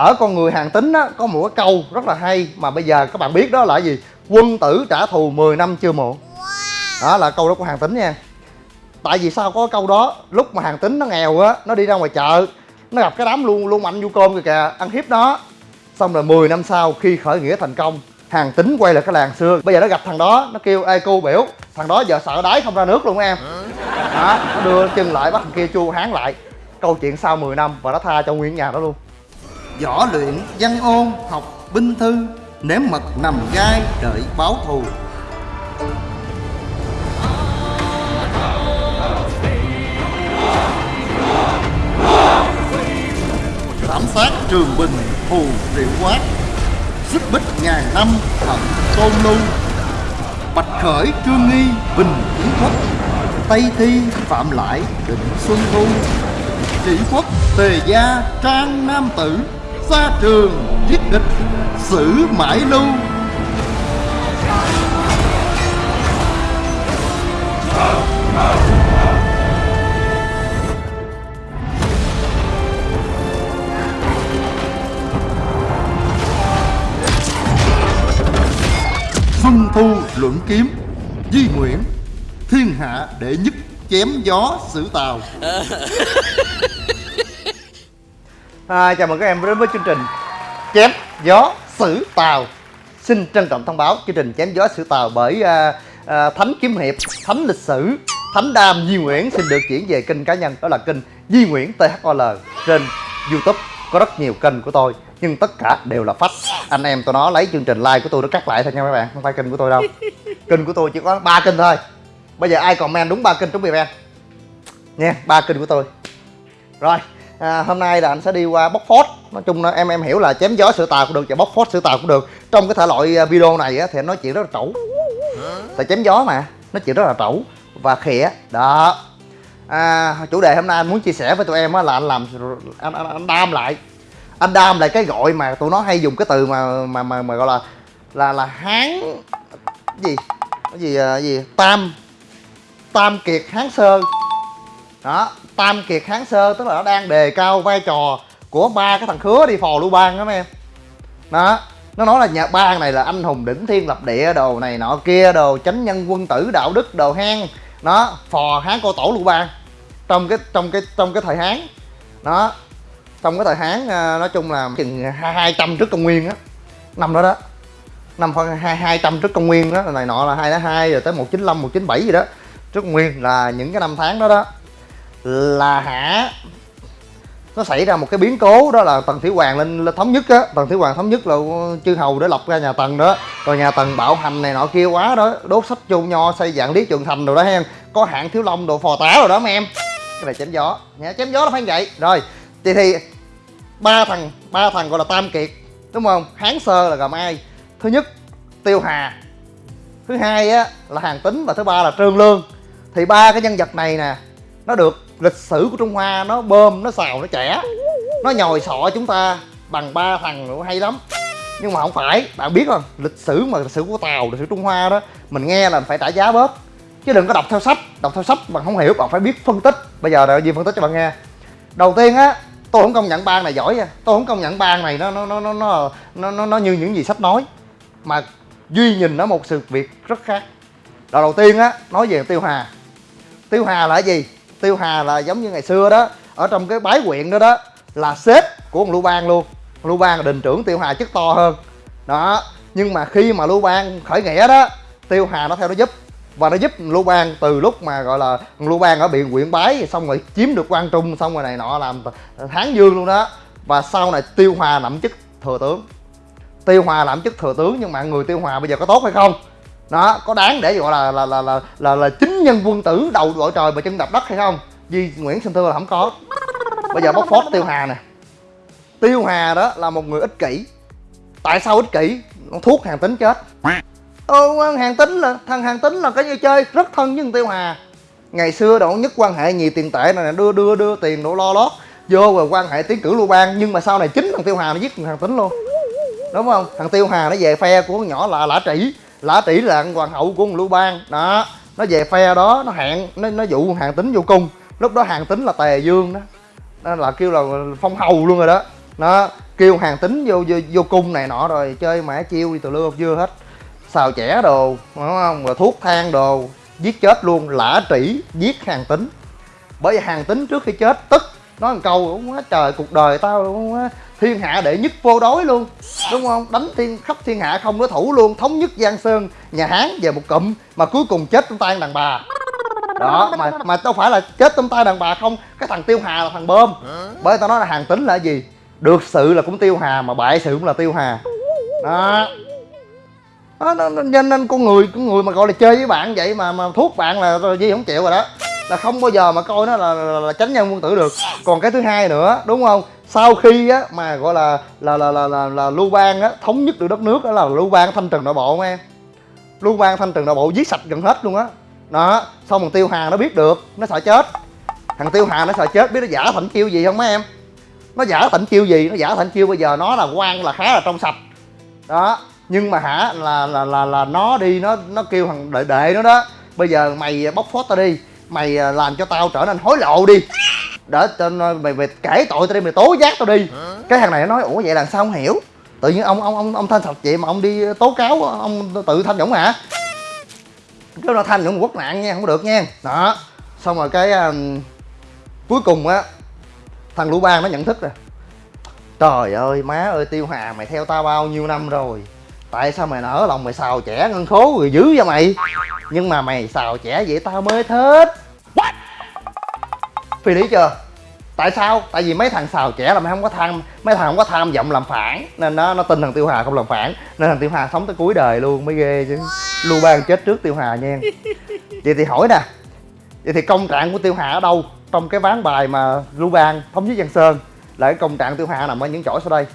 ở con người hàng tính á có một cái câu rất là hay mà bây giờ các bạn biết đó là gì? Quân tử trả thù 10 năm chưa muộn đó là câu đó của hàng tính nha. Tại vì sao có câu đó? Lúc mà hàng tính nó nghèo á nó đi ra ngoài chợ nó gặp cái đám luôn luôn mạnh du côn kìa kìa ăn hiếp nó xong rồi 10 năm sau khi khởi nghĩa thành công hàng tính quay lại cái làng xưa. Bây giờ nó gặp thằng đó nó kêu ê cô biểu thằng đó giờ sợ đáy không ra nước luôn em. Đó nó đưa chân lại bắt thằng kia chu hán lại. Câu chuyện sau 10 năm và nó tha cho nguyên nhà đó luôn võ luyện, văn ôn, học binh thư, nếm mật nằm gai, đợi báo thù. Thảm sát trường bình thù triệu quát, xích bích ngàn năm thận tôn lưu bạch khởi, trương nghi, bình kiến quốc, tây thi, phạm lại, định xuân thu. Chỉ quốc, tề gia, trang nam tử xa trường giết địch xử mãi lưu. Xuân thu luận kiếm, Di Nguyễn, Thiên hạ đệ nhất chém gió sử tàu à, Chào mừng các em đến với chương trình Chém gió sử tàu. Xin trân trọng thông báo chương trình chém gió sử tàu bởi à, à, Thánh Kiếm Hiệp, Thánh Lịch Sử Thánh Đam Di Nguyễn xin được chuyển về kênh cá nhân Đó là kênh Di Nguyễn THOL trên Youtube. Có rất nhiều kênh của tôi nhưng tất cả đều là phách anh em tụi nó lấy chương trình like của tôi nó cắt lại thôi nha các bạn không phải kênh của tôi đâu. Kênh của tôi chỉ có ba kênh thôi. Bây giờ ai comment đúng ba kênh trúng event nha ba kênh của tôi. Rồi à, hôm nay là anh sẽ đi qua bóc phốt. Nói chung là em em hiểu là chém gió sửa tàu cũng được và bóc phốt sửa tàu cũng được. Trong cái thể loại à, video này á, thì nói chuyện rất là trẩu. Tại chém gió mà nói chuyện rất là trẩu và khịa. Đó. À, chủ đề hôm nay anh muốn chia sẻ với tụi em á, là anh làm anh, anh, anh đam lại. Anh đam lại cái gọi mà tụi nó hay dùng cái từ mà mà mà, mà gọi là là là hán gì? Cái gì à, cái gì? Tam tam kiệt hán sơ đó tam kiệt hán sơ, tức là nó đang đề cao vai trò của ba cái thằng khứa đi phò lưu bang đó mấy em. Đó, nó nói là nhà ba này là anh hùng đỉnh thiên lập địa, đồ này nọ kia, đồ chánh nhân quân tử, đạo đức, đồ hang. Nó phò hán cô tổ lưu bang trong cái trong cái trong cái thời hán. Đó, trong cái thời hán ờ, nói chung là chừng hai trăm trước công nguyên á. Năm đó đó. Năm khoảng hai hai trăm trước công nguyên đó này nọ là hai hai, rồi tới một chín một chín bảy gì đó. Trước công nguyên là những cái năm tháng đó đó là hả? Nó xảy ra một cái biến cố đó là tần thủy hoàng lên, lên thống nhất á. Tần thủy hoàng thống nhất là chư hầu để lập ra nhà tần đó. Rồi nhà tần bạo hành này nọ kia quá đó đốt sách chu nho xây dạng lý trường thành rồi đó hen có hạng thiếu long đồ phò tá rồi đó mấy em. Cái này chém gió. Nha chém gió nó phải vậy. Rồi thì thì ba thằng ba thằng gọi là tam kiệt đúng không? Hán sơ là gồm ai. Thứ nhất tiêu hà. Thứ hai á là hàng tính và thứ ba là trương lương. Thì ba cái nhân vật này nè nó được lịch sử của trung hoa nó bơm nó xào nó trẻ nó nhồi sọ chúng ta bằng ba thằng hay lắm. Nhưng mà không phải bạn biết không? Lịch sử mà lịch sử của tàu lịch sử trung hoa đó mình nghe là phải trả giá bớt. Chứ đừng có đọc theo sách đọc theo sách bạn không hiểu bạn phải biết phân tích. Bây giờ là gì phân tích cho bạn nghe. Đầu tiên á tôi không công nhận bang này giỏi nha. Tôi không công nhận bang này nó nó nó nó nó nó, nó, nó như những gì sách nói. Mà duy nhìn nó một sự việc rất khác. Đầu đầu tiên á nói về tiêu hà. Tiêu hà là cái gì? Tiêu hà là giống như ngày xưa đó ở trong cái bái quyện đó đó là sếp của ông lưu bang luôn. Lưu bang là đình trưởng tiêu hà chức to hơn. Đó nhưng mà khi mà lưu bang khởi nghĩa đó tiêu hà nó theo nó giúp. Và nó giúp lưu bang từ lúc mà gọi là lưu bang ở biển quyện bái xong rồi chiếm được quan trung xong rồi này nọ làm tháng dương luôn đó. Và sau này tiêu hòa nắm chức thừa tướng. Tiêu hòa làm chức thừa tướng nhưng mà người tiêu hòa bây giờ có tốt hay không? Đó có đáng để gọi là là là là là, là chính nhân quân tử đầu đội trời mà chân đạp đất hay không? Di nguyễn sinh thưa là không có. Bây giờ bóc phốt tiêu hà nè. Tiêu hà đó là một người ích kỷ. Tại sao ích kỷ? Nó thuốc hàng tính chết. Ừ, hàng tính là thằng hàng tính là cái như chơi? Rất thân với tiêu hà. Ngày xưa độ nhất quan hệ nhiều tiền tệ này đưa đưa đưa tiền độ lo lót. Vô rồi quan hệ tiến cử lưu bang nhưng mà sau này chính thằng tiêu hà nó giết thằng tính luôn. Đúng không? Thằng tiêu hà nó về phe của con nhỏ là lã trĩ. Lã trĩ là hoàng hậu của lưu bang. Đó nó về phe đó nó hẹn nó nó dụ hàng tính vô cung. Lúc đó hàng tính là tề dương đó. Nó là kêu là phong hầu luôn rồi đó. Nó kêu hàng tính vô vô, vô cung này nọ rồi chơi mã chiêu đi từ lưa dưa hết. Xào chẻ đồ đúng không? Rồi thuốc thang đồ giết chết luôn lã trĩ giết hàng tính. Bởi vì hàng tính trước khi chết tức. Nói một câu quá trời cuộc đời tao thiên hạ đệ nhất vô đối luôn. Đúng không? Đánh thiên khắp thiên hạ không đối thủ luôn. Thống nhất giang sơn nhà hán về một cụm mà cuối cùng chết trong tay đàn bà. Đó mà mà đâu phải là chết trong tay đàn bà không. Cái thằng tiêu hà là thằng bơm. Bởi tao nói là hàng tính là gì? Được sự là cũng tiêu hà mà bại sự cũng là tiêu hà. Đó. Đó, nó, nó, nên, nên con người con người mà gọi là chơi với bạn vậy mà mà thuốc bạn là gì không chịu rồi đó. Là không bao giờ mà coi nó là, là, là tránh nhân quân tử được. Còn cái thứ hai nữa đúng không? Sau khi á mà gọi là là là là là, là lưu bang á thống nhất được đất nước đó là lưu bang thanh trừng nội bộ nghe lưu bang thanh trừng nội bộ giết sạch gần hết luôn á. Đó xong thằng tiêu hà nó biết được nó sợ chết. Thằng tiêu hà nó sợ chết biết nó giả thành chiêu gì không mấy em? Nó giả thành chiêu gì? Nó giả thành chiêu bây giờ nó là quan là khá là trong sạch. Đó nhưng mà hả là là là là nó đi nó nó kêu thằng đệ đệ nó đó bây giờ mày bóc phốt tao đi mày à, làm cho tao trở nên hối lộ đi để tên mày mày kể tội tao đi mày tố giác tao đi. Cái thằng này nó nói ủa vậy là sao không hiểu? Tự nhiên ông ông ông ông thanh sạch vậy mà ông đi tố cáo ông tự thanh nhũng hả? Cái nó thanh nhũng quốc nạn nha không được nha. Đó. Xong rồi cái um, cuối cùng á thằng lũ ban nó nhận thức rồi trời ơi má ơi tiêu hà mày theo tao bao nhiêu năm rồi? Tại sao mày nở lòng mày xào trẻ ngân khố rồi dữ vậy mày? Nhưng mà mày xào trẻ vậy tao mới thích. What? Phi lý chưa? Tại sao? Tại vì mấy thằng xào trẻ là mày không có tham, mấy thằng không có tham vọng làm phản. Nên nó nó tin thằng tiêu hà không làm phản. Nên thằng tiêu hà sống tới cuối đời luôn, mới ghê chứ. Lưu bang chết trước tiêu hà nha. Vậy thì hỏi nè, vậy thì công trạng của tiêu hà ở đâu? Trong cái ván bài mà lưu bang thống nhất giang sơn, là cái công trạng tiêu hà nằm ở những chỗ sau đây.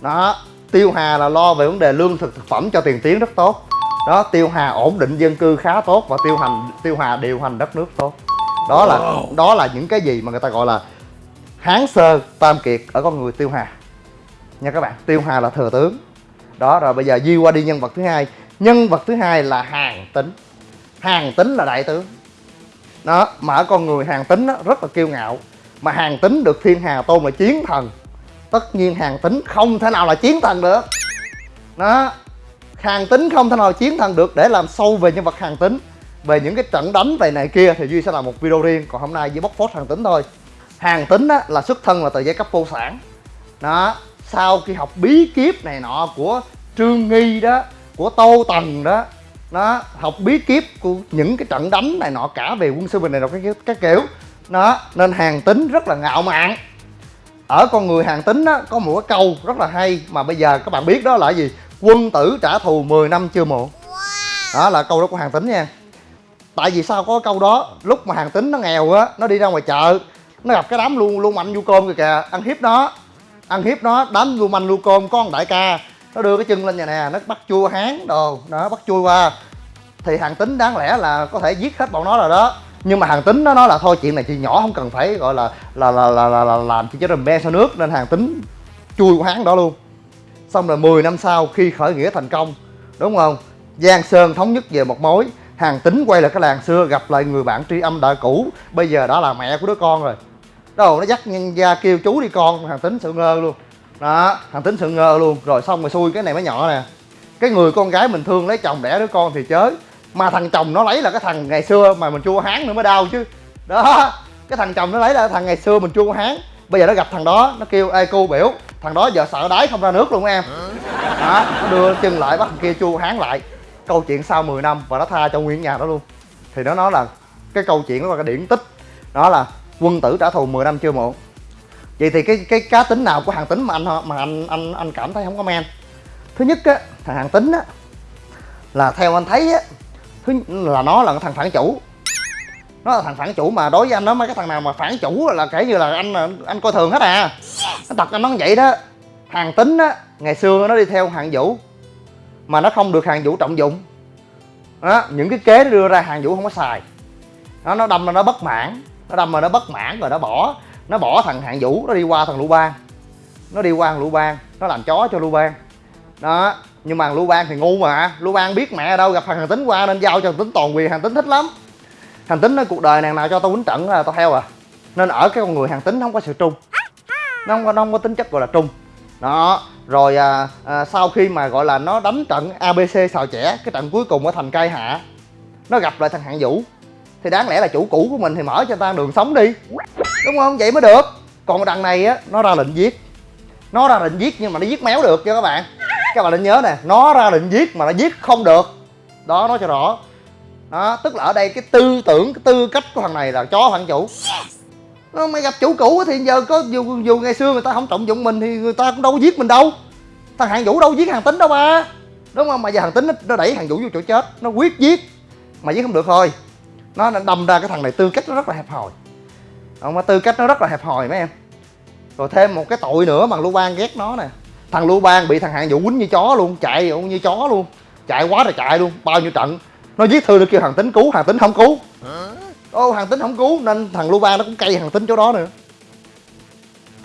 Đó, tiêu hà là lo về vấn đề lương thực thực phẩm cho tiền tiến rất tốt. Đó, tiêu hà ổn định dân cư khá tốt và tiêu hành, tiêu hà điều hành đất nước tốt đó là đó là những cái gì mà người ta gọi là hán sơ tam kiệt ở con người tiêu hà. Nha các bạn tiêu hà là thừa tướng. Đó rồi bây giờ di qua đi nhân vật thứ hai. Nhân vật thứ hai là hàng tính. Hàng tính là đại tướng. Đó mà ở con người hàng tính đó, rất là kiêu ngạo. Mà hàng tính được thiên hà tôn là chiến thần. Tất nhiên hàng tính không thể nào là chiến thần được. Đó hàng tính không thể nào chiến thần được để làm sâu về nhân vật hàng tính về những cái trận đánh về này kia thì duy sẽ làm một video riêng còn hôm nay duy bóc phốt hàng tính thôi. Hàng tính á, là xuất thân là từ giai cấp vô sản. Đó sau khi học bí kíp này nọ của trương nghi đó của tô tần đó nó học bí kíp của những cái trận đánh này nọ cả về quân sư bình này nọ cái, các kiểu. Nó nên hàng tính rất là ngạo mạn. Ở con người hàng tính á có một cái câu rất là hay mà bây giờ các bạn biết đó là gì? Quân tử trả thù 10 năm chưa muộn đó là câu đó của hàng tính nha tại vì sao có câu đó? Lúc mà hàng tính nó nghèo á nó đi ra ngoài chợ nó gặp cái đám luôn luôn mạnh du côn kìa kìa ăn hiếp nó ăn hiếp nó đám luôn mạnh lu côn con đại ca nó đưa cái chân lên nhà nè nó bắt chui hán đồ đó bắt chui qua. Thì hàng tính đáng lẽ là có thể giết hết bọn nó rồi đó. Nhưng mà hàng tính nó nói là thôi chuyện này chị nhỏ không cần phải gọi là là là là, là, là làm chi cho rầm be sau nước nên hàng tính chui qua hán đó luôn. Xong rồi 10 năm sau khi khởi nghĩa thành công đúng không? Giang sơn thống nhất về một mối hàng tính quay lại cái làng xưa gặp lại người bạn tri âm đã cũ. Bây giờ đã là mẹ của đứa con rồi. Đâu nó dắt nhân gia kêu chú đi con. Hàng tính sự ngơ luôn. Đó hàng tính sự ngơ luôn. Rồi xong rồi xui cái này mới nhỏ nè. Cái người con gái mình thương lấy chồng đẻ đứa con thì chới mà thằng chồng nó lấy là cái thằng ngày xưa mà mình chua hán nữa mới đau chứ. Đó cái thằng chồng nó lấy là thằng ngày xưa mình chua hán bây giờ nó gặp thằng đó nó kêu ê cô biểu thằng đó giờ sợ đáy không ra nước luôn em. Đó nó đưa chân lại bắt thằng kia chua hán lại câu chuyện sau 10 năm và nó tha cho nguyên nhà đó luôn. Thì nó nói là cái câu chuyện đó là cái điển tích, đó là quân tử trả thù 10 năm chưa muộn. Vậy thì cái cái cá tính nào của hàng tính mà anh mà anh anh anh cảm thấy không có men? Thứ nhất á, thằng hàng tính á, là theo anh thấy á, thứ là nó là thằng phản chủ. Nó là thằng phản chủ mà đối với anh nó mấy cái thằng nào mà phản chủ là kể như là anh anh coi thường hết à. Nó thật anh nói vậy đó, hàng tính á, ngày xưa nó đi theo hàng vũ mà nó không được hàng vũ trọng dụng. Đó những cái kế nó đưa ra hàng vũ không có xài. Nó nó đâm ra nó bất mãn nó đâm mà nó bất mãn rồi nó bỏ nó bỏ thằng hạng vũ nó đi qua thằng lưu bang. Nó đi qua thằng lưu bang nó làm chó cho lưu bang. Đó nhưng mà lưu bang thì ngu mà lưu bang biết mẹ ở đâu gặp thằng hàng tính qua nên giao cho thằng tính toàn quyền hàng tính thích lắm. Hàng tính nói cuộc đời nàng nào cho tao quýnh trận là tao theo à. Nên ở cái con người hàng tính không có sự trung. Nó không có, nó không có tính chất gọi là trung. Đó rồi à, à, sau khi mà gọi là nó đánh trận abc xào trẻ cái trận cuối cùng ở thành cai hạ nó gặp lại thằng hạng vũ. Thì đáng lẽ là chủ cũ của mình thì mở cho ta đường sống đi. Đúng không? Vậy mới được. Còn đằng này á nó ra lệnh giết. Nó ra lệnh giết nhưng mà nó giết méo được cho các bạn. Các bạn nên nhớ nè nó ra lệnh giết mà nó giết không được. Đó nói cho rõ. Đó tức là ở đây cái tư tưởng cái tư cách của thằng này là chó thằng chủ. Ờ, mày gặp chủ cũ thì giờ có dù dù ngày xưa người ta không trọng dụng mình thì người ta cũng đâu có giết mình đâu. Thằng hạng vũ đâu giết hàng tính đâu ba. Đúng không? Mà giờ hàng tính nó, nó đẩy hàng vũ vô chỗ chết nó quyết giết. Mà giết không được thôi. Nó đâm ra cái thằng này tư cách nó rất là hẹp hòi. Không mà tư cách nó rất là hẹp hòi mấy em. Rồi thêm một cái tội nữa mà lưu bang ghét nó nè. Thằng lưu bang bị thằng hạng vũ quýnh như chó luôn chạy như chó luôn. Chạy quá rồi chạy luôn bao nhiêu trận. Nó giết thư nó kêu thằng tính cứu thằng tính không cứu ô, thằng tính không cứu, nên thằng Lu Ban nó cũng cay thằng tính chỗ đó nữa.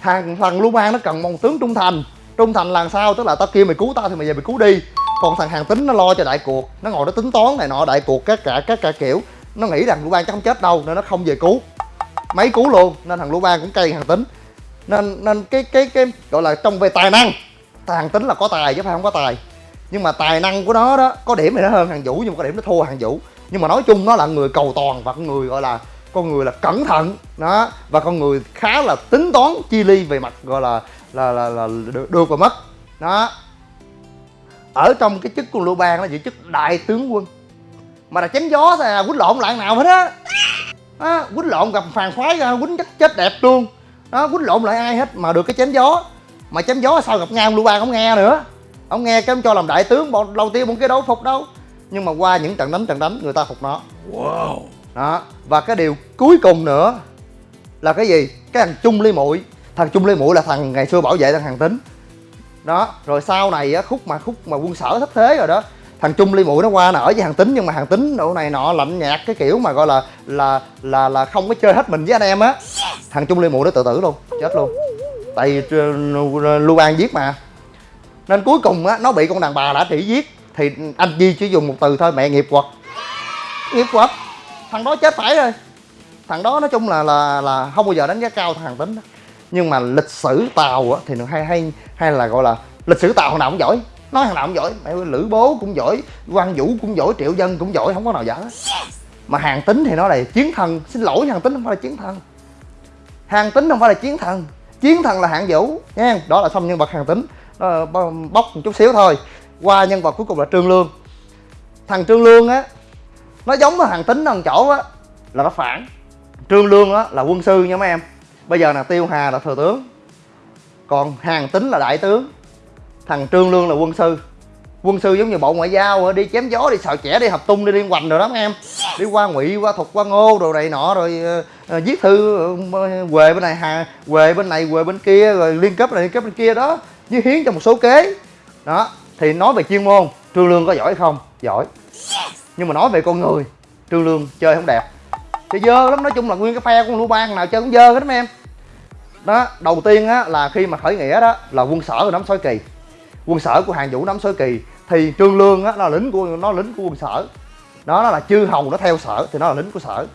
Thằng thằng Lu Ban nó cần một tướng trung thành. Trung thành là sao? Tức là tao kêu mày cứu tao thì mày về mày cứu đi. Còn thằng hàng tính nó lo cho đại cuộc. Nó ngồi nó tính toán này nọ, đại cuộc các cả các cả kiểu. Nó nghĩ rằng Lu Ban chắc không chết đâu, nên nó không về cứu. Mấy cứu luôn, nên thằng Lu Ban cũng cay hàng tính. Nên nên cái cái cái gọi là trong về tài năng, thằng tính là có tài chứ phải không có tài. Nhưng mà tài năng của nó đó, có điểm thì nó hơn hàng vũ, nhưng mà có điểm nó thua hàng vũ nhưng mà nói chung nó là người cầu toàn và con người gọi là con người là cẩn thận đó và con người khá là tính toán chi ly về mặt gọi là là là, là được, được và mất đó. Ở trong cái chức của lưu bang nó giữ chức đại tướng quân. Mà là chém gió thì quýnh lộn lại nào hết á. Đó, quýnh lộn gặp phàn khoái ra quýnh chết chết đẹp luôn. Đó quýnh lộn lại ai hết mà được cái chém gió. Mà chém gió sao gặp ngang lưu bang không nghe nữa. Ông nghe cái ông cho làm đại tướng bọn đầu tiên bọn kia đâu phục đâu nhưng mà qua những trận đánh trận đánh người ta phục nó. Wow. Đó. Và cái điều cuối cùng nữa là cái gì? Cái thằng trung ly muội thằng trung ly muội là thằng ngày xưa bảo vệ thằng hàng tính đó. Rồi sau này á khúc mà khúc mà quân sở thất thế rồi đó thằng trung ly muội nó qua nó ở với hàng tính nhưng mà hàng tính độ này nọ lạnh nhạt cái kiểu mà gọi là là là là không có chơi hết mình với anh em á. Thằng trung ly muội nó tự tử luôn chết luôn. Tại vì lưu an giết mà. Nên cuối cùng á nó bị con đàn bà đã trị giết thì anh Di chỉ dùng một từ thôi mẹ nghiệp quật. Nghiệp quật thằng đó chết phải rồi. Thằng đó nói chung là là là không bao giờ đánh giá cao thằng tính đó. nhưng mà lịch sử tàu á thì nó hay hay hay là gọi là lịch sử tàu thằng nào cũng giỏi. Nói thằng nào cũng giỏi mẹ lữ bố cũng giỏi quan vũ cũng giỏi triệu dân cũng giỏi không có nào dở mà hàng tính thì nó là chiến thần. Xin lỗi hàng tính không phải là chiến thần. Hàng tính không phải là chiến thần. Chiến thần là hạng vũ nha đó là xong nhân vật hàng tính đó, bóc một chút xíu thôi qua nhân vật cuối cùng là trương lương. Thằng trương lương á nó giống với thằng tính thằng chỗ á là nó phản. Trương lương á là quân sư nha mấy em. Bây giờ là tiêu hà là thừa tướng còn hàng tính là đại tướng. Thằng trương lương là quân sư. Quân sư giống như bộ ngoại giao đi chém gió đi sợ trẻ đi hợp tung đi liên hoành rồi đó mấy em. Đi qua ngụy qua thục qua ngô đồ này nọ rồi uh, viết thư ờ, uh, quề bên này hà quề bên này quề bên kia rồi liên cấp này liên cấp bên kia đó. Với hiến cho một số kế. Đó thì nói về chuyên môn trương lương có giỏi không? Giỏi. Nhưng mà nói về con người trương lương chơi không đẹp. Chơi dơ lắm nói chung là nguyên cái phe con lưu bang nào chơi cũng dơ hết mấy em. Đó đầu tiên á là khi mà khởi nghĩa đó là quân sở nắm sói kỳ. Quân sở của hàng vũ nắm sói kỳ. Thì trương lương á là lính của nó lính của quân sở. Đó nó là chư hầu nó theo sở thì nó là lính của sở.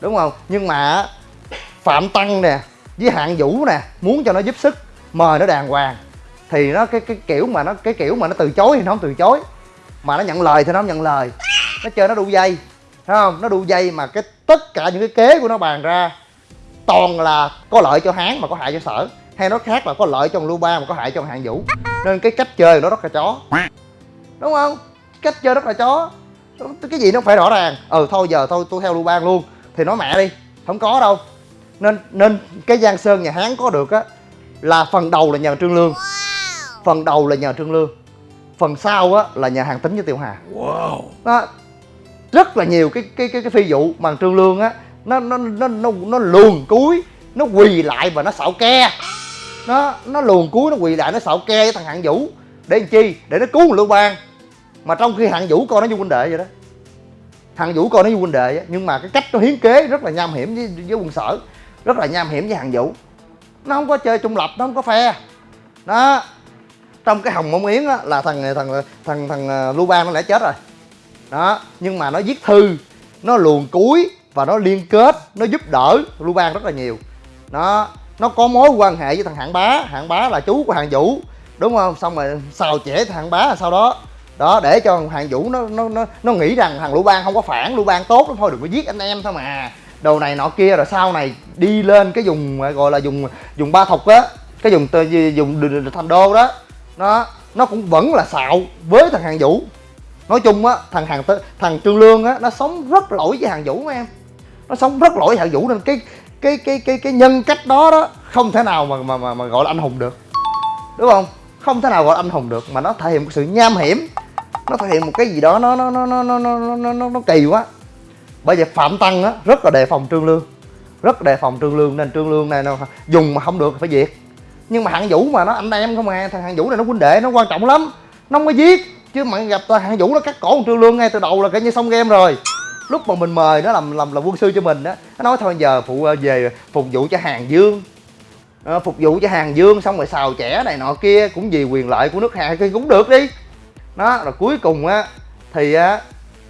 Đúng không? Nhưng mà phạm tăng nè với hạng vũ nè muốn cho nó giúp sức mời nó đàng hoàng thì nó cái cái kiểu mà nó, cái kiểu mà nó từ chối thì nó không từ chối. Mà nó nhận lời thì nó không nhận lời. Nó chơi nó đu dây, thấy không? Nó đu dây mà cái tất cả những cái kế của nó bàn ra toàn là có lợi cho hán mà có hại cho sở. Hay nó khác là có lợi cho lưu ba mà có hại cho hạng vũ. Nên cái cách chơi nó rất là chó. Đúng không? Cách chơi rất là chó. Cái gì nó phải rõ ràng. Ừ thôi giờ thôi, tôi theo lưu bang luôn. Thì nói mẹ đi, không có đâu. Nên nên cái giang sơn nhà hán có được á là phần đầu là nhờ trương lương phần đầu là nhờ trương lương phần sau á là nhà hàng tính với tiêu hà. Wow. đó rất là nhiều cái cái cái cái phi vụ mà trương lương á nó nó nó nó nó luồn cuối nó quỳ lại và nó xạo ke. Nó nó luồn cuối nó quỳ lại nó xạo ke với thằng hạng vũ để làm chi? Để nó cứu lưu bang. Mà trong khi hạng vũ coi nó như huynh đệ vậy đó. Thằng vũ coi nó như huynh đệ á nhưng mà cái cách nó hiến kế rất là nham hiểm với, với quân sở rất là nham hiểm với hàng vũ. Nó không có chơi trung lập nó không có phe. Đó trong cái hồng mông yến á, là thằng thằng thằng thằng ờ, lưu bang nó đã chết rồi. Đó, nhưng mà nó viết thư, nó luồn cuối và nó liên kết, nó giúp đỡ lưu bang rất là nhiều. Nó nó có mối quan hệ với thằng hạng bá. Hạng bá là chú của hạng vũ, đúng không? Xong rồi xào chẻ thằng bá sau đó. Đó, để cho hạng vũ nó nó nó nó nghĩ rằng thằng lưu bang không có phản lưu bang tốt lắm, thôi đừng có giết anh em thôi mà. Đồ này nọ kia, rồi sau này đi lên cái vùng, gọi là dùng dùng ba thục á, cái dùng dùng thành đô đó nó nó cũng vẫn là xạo với thằng hàng vũ. Nói chung á thằng hàng thằng trương lương á nó sống rất lỗi với hàng vũ mấy em. Nó sống rất lỗi với hàng vũ nên cái cái cái cái cái nhân cách đó đó không thể nào mà mà mà, mà gọi là anh hùng được. Đúng không? Không thể nào gọi là anh hùng được mà nó thể hiện một sự nham hiểm. Nó thể hiện một cái gì đó nó nó nó nó nó nó nó, nó, nó kỳ quá. Bởi vậy phạm tăng á rất là đề phòng trương lương. Rất đề phòng trương lương nên trương lương này nó dùng mà không được phải diệt nhưng mà hạng vũ mà nó anh em không à thằng hạng vũ này nó huynh đệ nó quan trọng lắm. Nó không có giết chứ mà gặp hạng vũ nó cắt cổ trương lương ngay từ đầu là coi như xong game rồi. Lúc mà mình mời nó làm làm làm quân sư cho mình á nó nói thôi giờ phụ ờ, về phục vụ cho hàng dương. À, phục vụ cho hàng dương xong rồi xào trẻ này nọ kia cũng vì quyền lợi của nước hạ thì cũng được đi. Đó rồi cuối cùng á thì á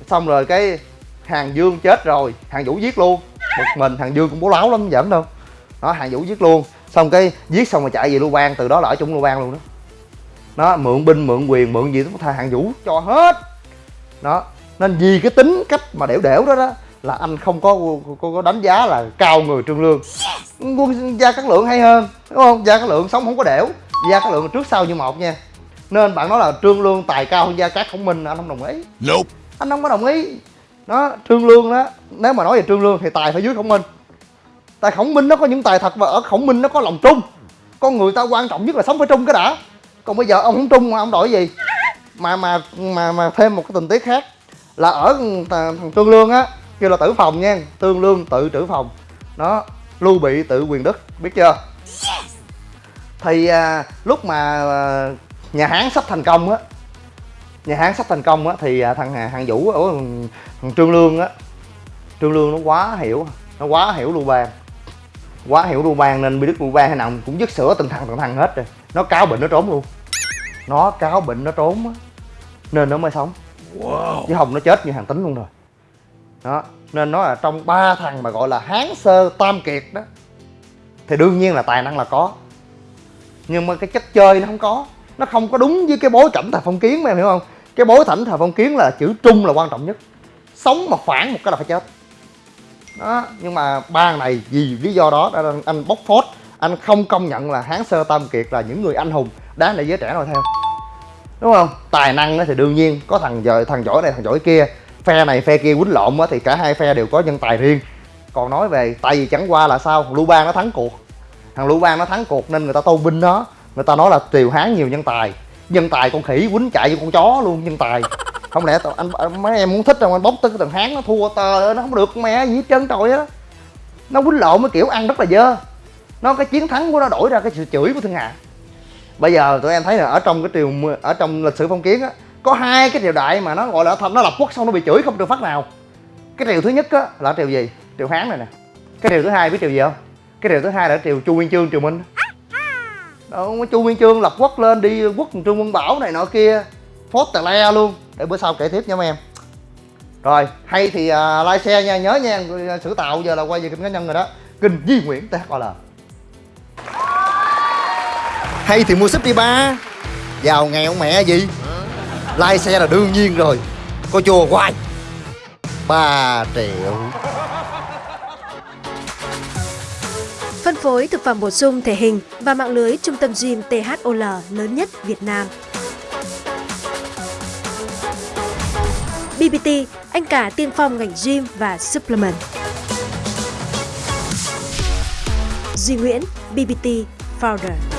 xong rồi cái hàng dương chết rồi hàng vũ giết luôn. Một mình hàng dương cũng bố láo lắm giỡn đâu. Đó hàng vũ giết luôn xong cái giết xong rồi chạy về lưu bang từ đó là ở chung lưu bang luôn đó. Nó mượn binh mượn quyền mượn gì cũng thay hàng vũ cho hết. Đó nên vì cái tính cách mà đẻo đẻo đó đó là anh không có có, có đánh giá là cao người trương lương. Quân gia cát lượng hay hơn đúng không? Gia cát lượng sống không có đẻo gia cát lượng trước sau như một nha. Nên bạn nói là trương lương tài cao hơn gia cát khổng minh anh không đồng ý. Nope. anh không có đồng ý. Đó trương lương đó nếu mà nói về trương lương thì tài phải dưới khổng minh tại khổng minh nó có những tài thật và ở khổng minh nó có lòng trung. Con người ta quan trọng nhất là sống phải trung cái đã. Còn bây giờ ông không trung mà ông đổi gì? Mà mà mà mà thêm một cái tình tiết khác là ở thằng trương lương á kêu là tử phòng nha. Tương lương tự trữ phòng. Nó lưu bị tự quyền đức biết chưa? Thì à, lúc mà à, nhà hán sắp thành công á nhà hán sắp thành công á thì à, thằng hàng vũ ở thằng trương lương á trương lương nó quá hiểu nó quá hiểu lưu bang quá hiểu lưu bang nên bị đức lưu bang hay nào cũng dứt sữa từng thằng từng thằng hết rồi. Nó cáo bệnh nó trốn luôn. Nó cáo bệnh nó trốn á. Nên nó mới sống. Wow. chứ không nó chết như hàng tính luôn rồi. Đó nên nó là trong ba thằng mà gọi là hán sơ tam kiệt đó thì đương nhiên là tài năng là có. Nhưng mà cái chất chơi nó không có. Nó không có đúng với cái bối cảnh thời phong kiến mà em hiểu không? Cái bối cảnh thời phong kiến là chữ trung là quan trọng nhất. Sống mà phản một cái là phải chết đó, nhưng mà ba này vì lý do đó anh bóc phốt. Anh không công nhận là hán sơ tam kiệt là những người anh hùng. Đáng để giới trẻ noi theo đúng không? Tài năng thì đương nhiên, có thằng giờ thằng giỏi này, thằng giỏi kia. Phe này, phe kia quýnh lộn thì cả hai phe đều có nhân tài riêng. Còn nói về tại vì chẳng qua là sao? Lưu bang nó thắng cuộc. Thằng lưu bang nó thắng cuộc nên người ta tôn vinh nó. Người ta nói là triều hán nhiều nhân tài. Nhân tài con khỉ quýnh chạy như con chó luôn, nhân tài không lẽ anh, anh mấy em muốn thích rồi anh bóc tới cái thằng hán nó thua tờ nó không được mẹ gì hết trơn trời á. Nó quýnh lộn cái kiểu ăn rất là dơ. Nó cái chiến thắng của nó đổi ra cái sự chửi của thiên hạ bây giờ tụi em thấy là ở trong cái triều ở trong lịch sử phong kiến á có hai cái triều đại mà nó gọi là nó lập quốc xong nó bị chửi không được phát nào. Cái triều thứ nhất á là triều gì? Triều hán này nè. Cái triều thứ hai biết triều gì không? Cái triều thứ hai là triều chu nguyên chương triều minh. Đó chu nguyên chương lập quốc lên đi quốc trương quân bảo này nọ kia phốt tà le luôn. Để bữa sau kể tiếp nha mấy em. Rồi hay thì uh, like xe nha. Nhớ nha sử tạo giờ là quay về kênh cá nhân rồi đó. Kênh Di Nguyễn THL hay thì mua súp đi ba. Giàu nghèo mẹ gì? Like xe là đương nhiên rồi. Có chùa hoài. 3 triệu. Phân phối thực phẩm bổ sung thể hình và mạng lưới trung tâm gym THOL lớn nhất Việt Nam. BBT, anh cả tiên phong ngành gym và supplement. Duy Nguyễn, BBT Founder.